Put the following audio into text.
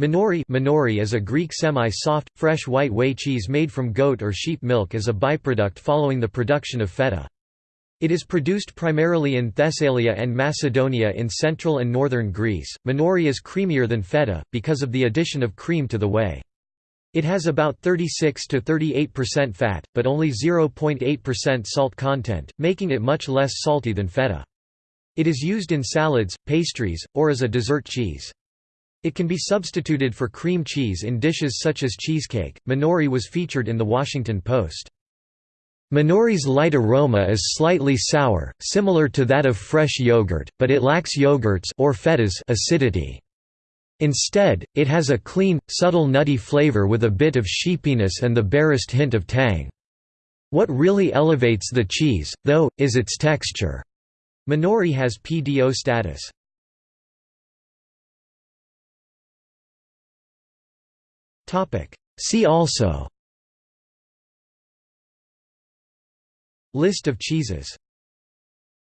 Manouri, Manouri is a Greek semi-soft, fresh white whey cheese made from goat or sheep milk as a byproduct following the production of feta. It is produced primarily in Thessalia and Macedonia in central and northern Greece. Manouri is creamier than feta, because of the addition of cream to the whey. It has about 36 to 38% fat, but only 0.8% salt content, making it much less salty than feta. It is used in salads, pastries, or as a dessert cheese. It can be substituted for cream cheese in dishes such as cheesecake. Manouri was featured in The Washington Post. Manouri's light aroma is slightly sour, similar to that of fresh yogurt, but it lacks yogurt's or feta's acidity. Instead, it has a clean, subtle nutty flavor with a bit of sheepiness and the barest hint of tang. What really elevates the cheese, though, is its texture. Manouri has PDO status. See also. List of cheeses